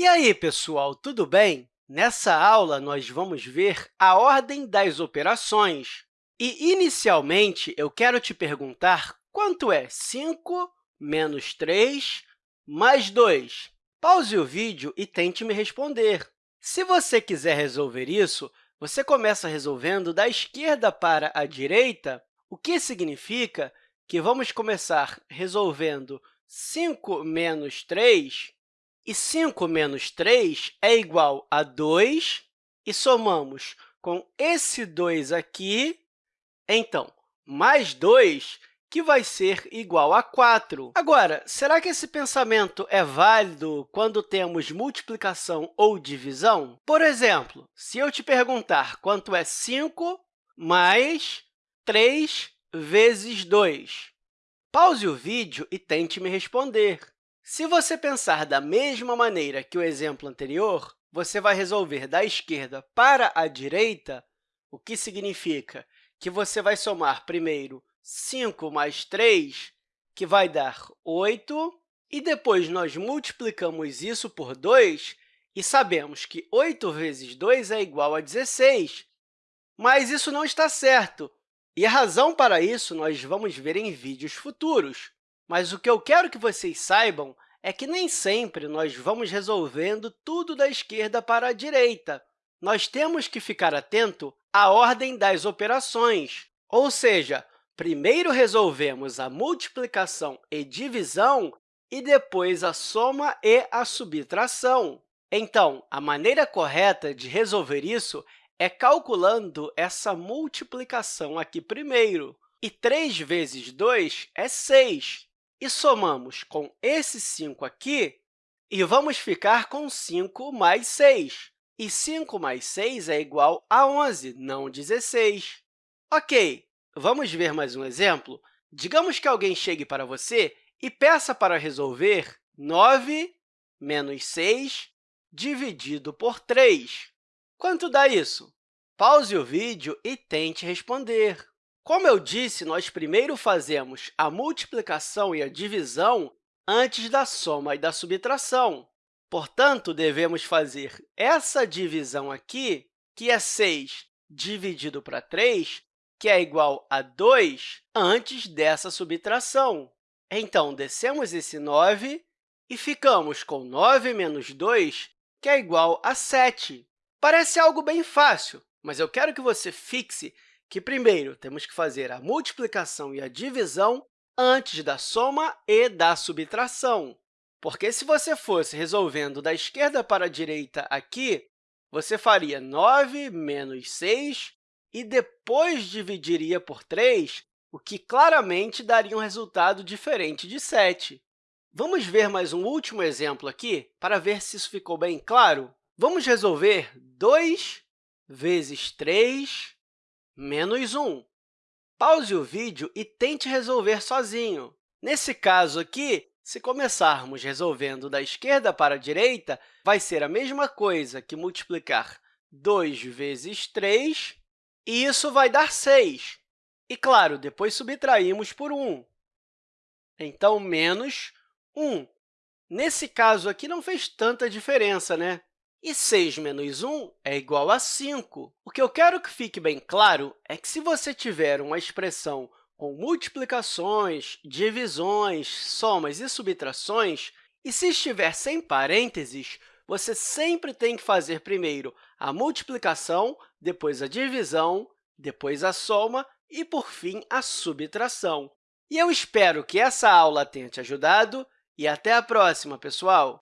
E aí, pessoal, tudo bem? Nessa aula, nós vamos ver a ordem das operações. E, inicialmente, eu quero te perguntar quanto é 5 menos 3 mais 2. Pause o vídeo e tente me responder. Se você quiser resolver isso, você começa resolvendo da esquerda para a direita, o que significa que vamos começar resolvendo 5 menos 3 e 5 menos 3 é igual a 2, e somamos com esse 2 aqui, então, mais 2, que vai ser igual a 4. Agora, será que esse pensamento é válido quando temos multiplicação ou divisão? Por exemplo, se eu te perguntar quanto é 5 mais 3 vezes 2, pause o vídeo e tente me responder. Se você pensar da mesma maneira que o exemplo anterior, você vai resolver da esquerda para a direita, o que significa que você vai somar primeiro 5 mais 3, que vai dar 8, e depois nós multiplicamos isso por 2 e sabemos que 8 vezes 2 é igual a 16. Mas isso não está certo, e a razão para isso nós vamos ver em vídeos futuros. Mas o que eu quero que vocês saibam é que nem sempre nós vamos resolvendo tudo da esquerda para a direita. Nós temos que ficar atento à ordem das operações, ou seja, primeiro resolvemos a multiplicação e divisão e depois a soma e a subtração. Então, a maneira correta de resolver isso é calculando essa multiplicação aqui primeiro. E 3 vezes 2 é 6 e somamos com esse 5 aqui, e vamos ficar com 5 mais 6. E 5 mais 6 é igual a 11, não 16. Ok, vamos ver mais um exemplo? Digamos que alguém chegue para você e peça para resolver 9 menos 6 dividido por 3. Quanto dá isso? Pause o vídeo e tente responder. Como eu disse, nós primeiro fazemos a multiplicação e a divisão antes da soma e da subtração. Portanto, devemos fazer essa divisão aqui, que é 6 dividido para 3, que é igual a 2, antes dessa subtração. Então, descemos esse 9 e ficamos com 9 menos 2, que é igual a 7. Parece algo bem fácil, mas eu quero que você fixe que, primeiro, temos que fazer a multiplicação e a divisão antes da soma e da subtração. Porque, se você fosse resolvendo da esquerda para a direita aqui, você faria 9 menos 6 e depois dividiria por 3, o que claramente daria um resultado diferente de 7. Vamos ver mais um último exemplo aqui para ver se isso ficou bem claro? Vamos resolver 2 vezes 3 menos 1. Pause o vídeo e tente resolver sozinho. Nesse caso aqui, se começarmos resolvendo da esquerda para a direita, vai ser a mesma coisa que multiplicar 2 vezes 3, e isso vai dar 6. E, claro, depois subtraímos por 1. Então, menos 1. Nesse caso aqui, não fez tanta diferença, né? E 6 menos 1 é igual a 5. O que eu quero que fique bem claro é que, se você tiver uma expressão com multiplicações, divisões, somas e subtrações, e se estiver sem parênteses, você sempre tem que fazer primeiro a multiplicação, depois a divisão, depois a soma e, por fim, a subtração. E eu espero que essa aula tenha te ajudado e até a próxima, pessoal!